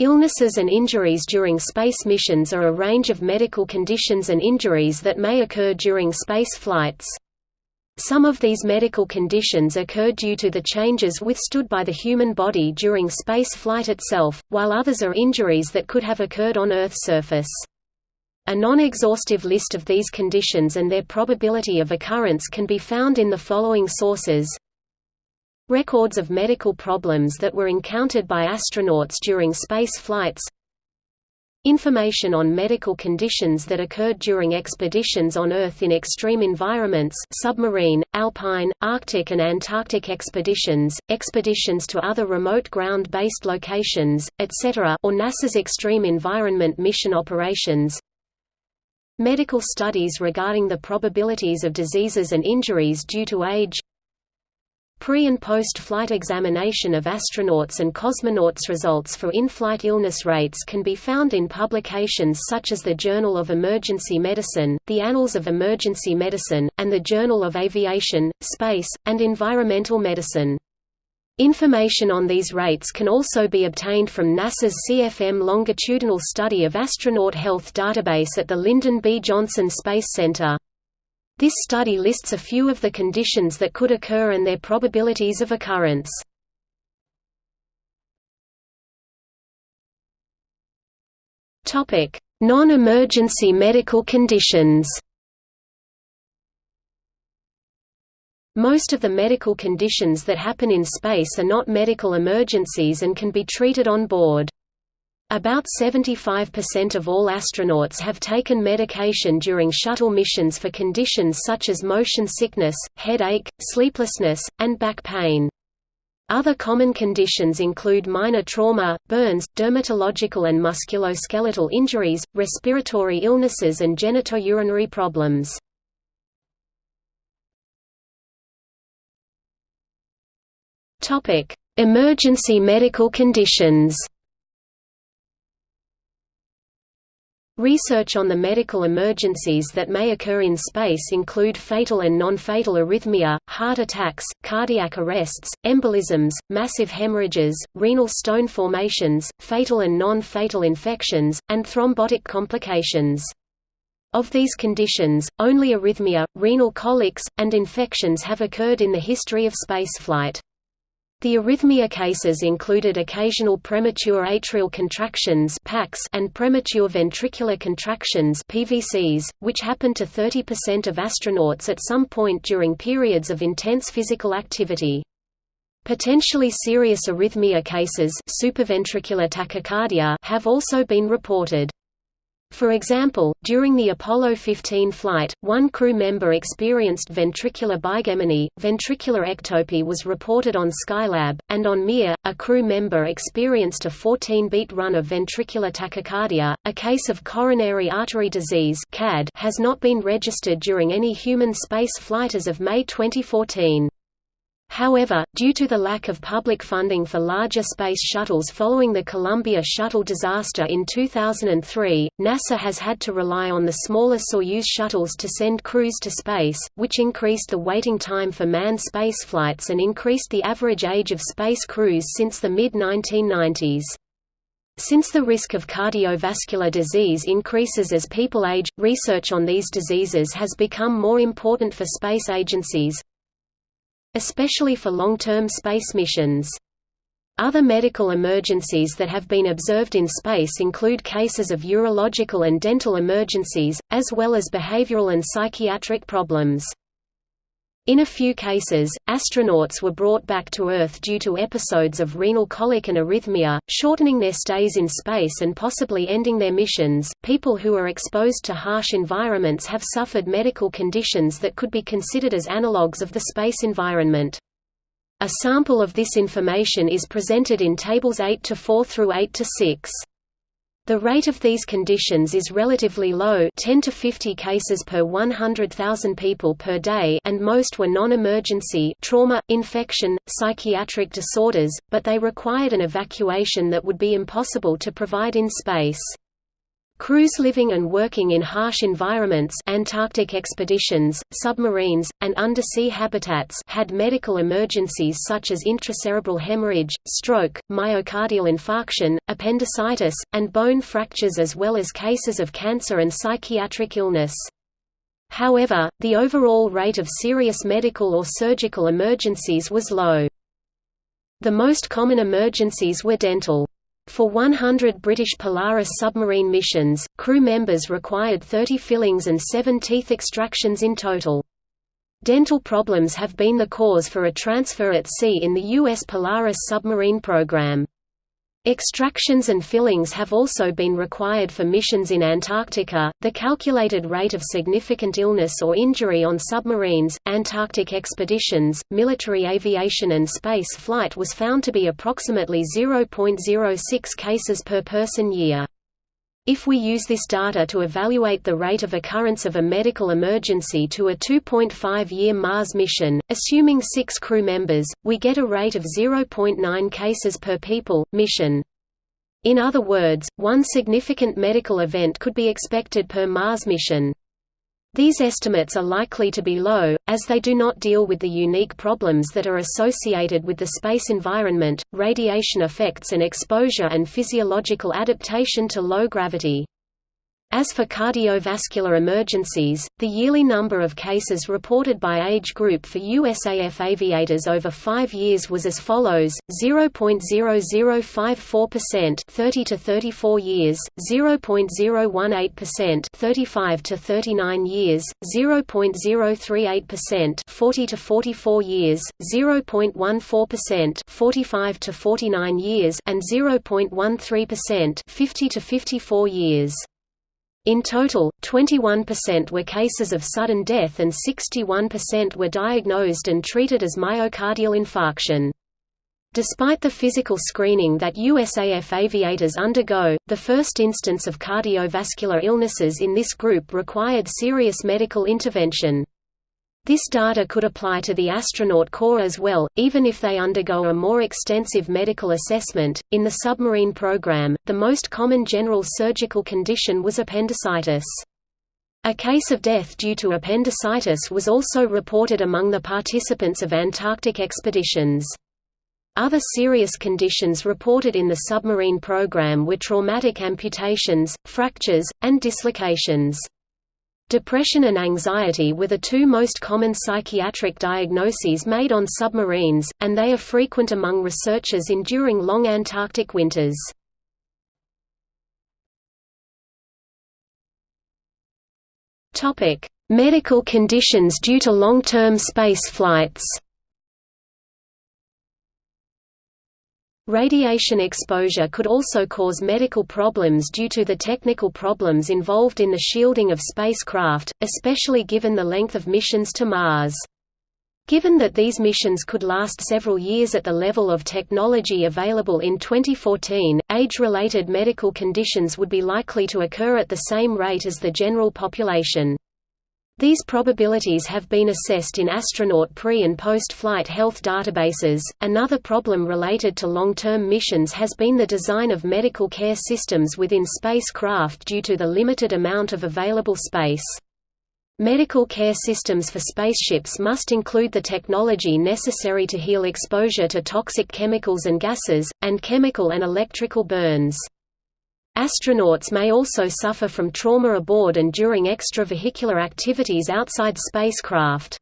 Illnesses and injuries during space missions are a range of medical conditions and injuries that may occur during space flights. Some of these medical conditions occur due to the changes withstood by the human body during space flight itself, while others are injuries that could have occurred on Earth's surface. A non-exhaustive list of these conditions and their probability of occurrence can be found in the following sources. Records of medical problems that were encountered by astronauts during space flights Information on medical conditions that occurred during expeditions on Earth in extreme environments submarine, alpine, Arctic and Antarctic expeditions, expeditions to other remote ground-based locations, etc. or NASA's Extreme Environment Mission operations Medical studies regarding the probabilities of diseases and injuries due to age Pre- and post-flight examination of astronauts and cosmonauts results for in-flight illness rates can be found in publications such as the Journal of Emergency Medicine, the Annals of Emergency Medicine, and the Journal of Aviation, Space, and Environmental Medicine. Information on these rates can also be obtained from NASA's CFM longitudinal study of astronaut health database at the Lyndon B. Johnson Space Center. This study lists a few of the conditions that could occur and their probabilities of occurrence. Non-emergency medical conditions Most of the medical conditions that happen in space are not medical emergencies and can be treated on board. About 75% of all astronauts have taken medication during shuttle missions for conditions such as motion sickness, headache, sleeplessness, and back pain. Other common conditions include minor trauma, burns, dermatological and musculoskeletal injuries, respiratory illnesses and genitourinary problems. Emergency medical conditions Research on the medical emergencies that may occur in space include fatal and non-fatal arrhythmia, heart attacks, cardiac arrests, embolisms, massive hemorrhages, renal stone formations, fatal and non-fatal infections, and thrombotic complications. Of these conditions, only arrhythmia, renal colics, and infections have occurred in the history of spaceflight. The arrhythmia cases included occasional premature atrial contractions and premature ventricular contractions PVCs, which happened to 30% of astronauts at some point during periods of intense physical activity. Potentially serious arrhythmia cases tachycardia have also been reported. For example, during the Apollo 15 flight, one crew member experienced ventricular bigeminy, ventricular ectopy was reported on Skylab, and on Mir, a crew member experienced a 14-beat run of ventricular tachycardia. A case of coronary artery disease (CAD) has not been registered during any human space flight as of May 2014. However, due to the lack of public funding for larger space shuttles following the Columbia shuttle disaster in 2003, NASA has had to rely on the smaller Soyuz shuttles to send crews to space, which increased the waiting time for manned spaceflights and increased the average age of space crews since the mid-1990s. Since the risk of cardiovascular disease increases as people age, research on these diseases has become more important for space agencies, especially for long-term space missions. Other medical emergencies that have been observed in space include cases of urological and dental emergencies, as well as behavioral and psychiatric problems. In a few cases, astronauts were brought back to Earth due to episodes of renal colic and arrhythmia, shortening their stays in space and possibly ending their missions. People who are exposed to harsh environments have suffered medical conditions that could be considered as analogues of the space environment. A sample of this information is presented in tables 8 to 4 through 8 to 6. The rate of these conditions is relatively low 10 to 50 cases per 100,000 people per day and most were non-emergency trauma, infection, psychiatric disorders, but they required an evacuation that would be impossible to provide in space. Crews living and working in harsh environments Antarctic expeditions, submarines, and undersea habitats had medical emergencies such as intracerebral hemorrhage, stroke, myocardial infarction, appendicitis, and bone fractures as well as cases of cancer and psychiatric illness. However, the overall rate of serious medical or surgical emergencies was low. The most common emergencies were dental. For 100 British Polaris submarine missions, crew members required 30 fillings and 7 teeth extractions in total. Dental problems have been the cause for a transfer at sea in the U.S. Polaris submarine program. Extractions and fillings have also been required for missions in Antarctica. The calculated rate of significant illness or injury on submarines, Antarctic expeditions, military aviation, and space flight was found to be approximately 0.06 cases per person year. If we use this data to evaluate the rate of occurrence of a medical emergency to a 2.5-year Mars mission, assuming six crew members, we get a rate of 0.9 cases per people, mission. In other words, one significant medical event could be expected per Mars mission. These estimates are likely to be low, as they do not deal with the unique problems that are associated with the space environment, radiation effects and exposure and physiological adaptation to low gravity. As for cardiovascular emergencies, the yearly number of cases reported by age group for USAF aviators over five years was as follows: 0.0054% 30 to 34 years, 0.018% 35 to 39 years, 0.038% 40 to 44 years, 0.14% 45 to 49 years, and 0.13% 50 to 54 years. In total, 21% were cases of sudden death and 61% were diagnosed and treated as myocardial infarction. Despite the physical screening that USAF aviators undergo, the first instance of cardiovascular illnesses in this group required serious medical intervention. This data could apply to the astronaut corps as well, even if they undergo a more extensive medical assessment. In the submarine program, the most common general surgical condition was appendicitis. A case of death due to appendicitis was also reported among the participants of Antarctic expeditions. Other serious conditions reported in the submarine program were traumatic amputations, fractures, and dislocations. Depression and anxiety were the two most common psychiatric diagnoses made on submarines, and they are frequent among researchers enduring long Antarctic winters. Medical conditions due to long-term space flights Radiation exposure could also cause medical problems due to the technical problems involved in the shielding of spacecraft, especially given the length of missions to Mars. Given that these missions could last several years at the level of technology available in 2014, age-related medical conditions would be likely to occur at the same rate as the general population. These probabilities have been assessed in astronaut pre- and post-flight health databases. Another problem related to long-term missions has been the design of medical care systems within spacecraft due to the limited amount of available space. Medical care systems for spaceships must include the technology necessary to heal exposure to toxic chemicals and gases, and chemical and electrical burns. Astronauts may also suffer from trauma aboard and during extravehicular activities outside spacecraft.